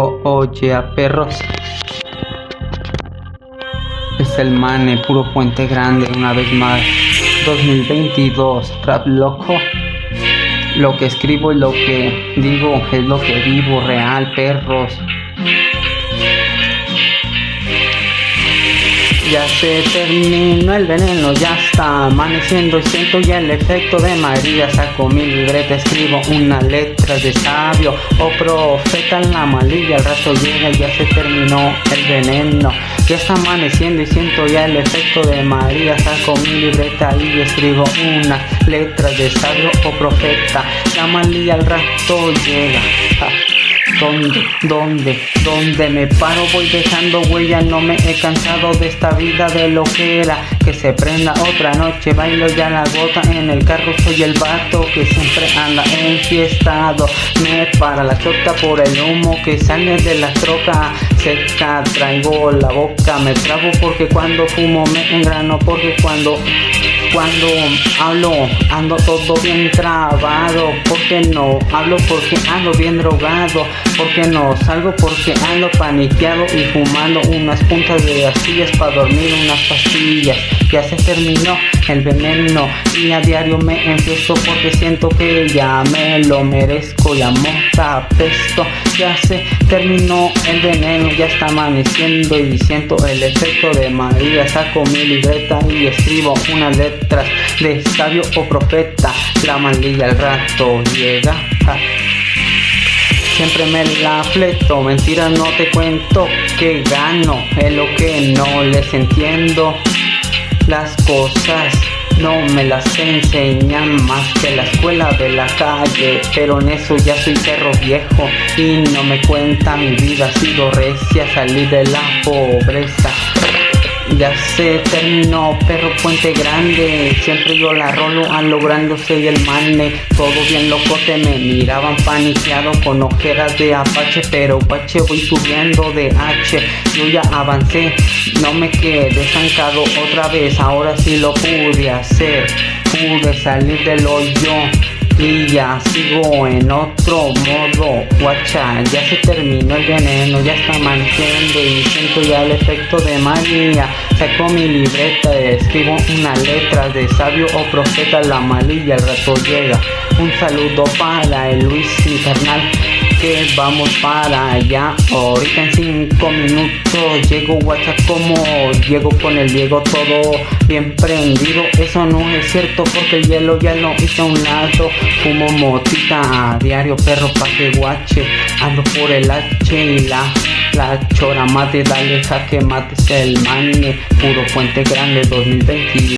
Oye, a perros. Es el mane, puro puente grande, una vez más. 2022, trap loco. Lo que escribo y lo que digo es lo que vivo, real, perros. Ya se terminó el veneno, ya está amaneciendo y siento ya el efecto de María. Saco mi libreta, escribo una letra de sabio o oh, profeta en la malilla. El rato llega ya se terminó el veneno. Ya está amaneciendo y siento ya el efecto de María. Saco mi libreta y escribo una letra de sabio o oh, profeta. La malilla al rato llega. ¿Dónde? ¿Dónde? ¿Dónde me paro? Voy dejando huella, no me he cansado de esta vida de lo que era. Que se prenda otra noche, bailo ya la gota en el carro, soy el vato que siempre anda enfiestado. Me para la chota por el humo que sale de la troca seca. Traigo la boca, me trabo porque cuando fumo me engrano, porque cuando cuando hablo ando todo bien trabado porque no hablo porque ando bien drogado porque no salgo porque ando paniqueado y fumando unas puntas de astillas para dormir unas pastillas. Ya se terminó el veneno y a diario me empiezo porque siento que ya me lo merezco y mota pesto ya se terminó el veneno ya está amaneciendo y siento el efecto de María. Saco mi libreta y escribo una letra de sabio o profeta. La mandilla al rato llega. Siempre me la fleto, mentira no te cuento que gano es lo que no les entiendo. Las cosas no me las enseñan más que la escuela de la calle, pero en eso ya soy perro viejo y no me cuenta mi vida ha sido recia, salir de la pobreza ya se terminó, perro puente grande. Siempre yo la rolo a lográndose y el mane. Todo bien loco, te me miraban paniqueado con ojeras de apache. Pero guache voy subiendo de H. Yo ya avancé, no me quedé estancado otra vez. Ahora sí lo pude hacer. Pude salir del hoyo y ya sigo en otro modo guacha ya se terminó el veneno ya está amaneciendo y siento ya el efecto de María saco mi libreta escribo una letra de sabio o profeta la malilla el rato llega. Un saludo para el Luis Infernal que vamos para allá. Ahorita en cinco minutos llego WhatsApp como llego con el Diego todo bien prendido. Eso no es cierto porque el hielo ya lo hice a un lado. Fumo motita a diario perro pa' que guache. Ando por el H y la la chora mate, dale jaque mates el mane, puro puente grande 2020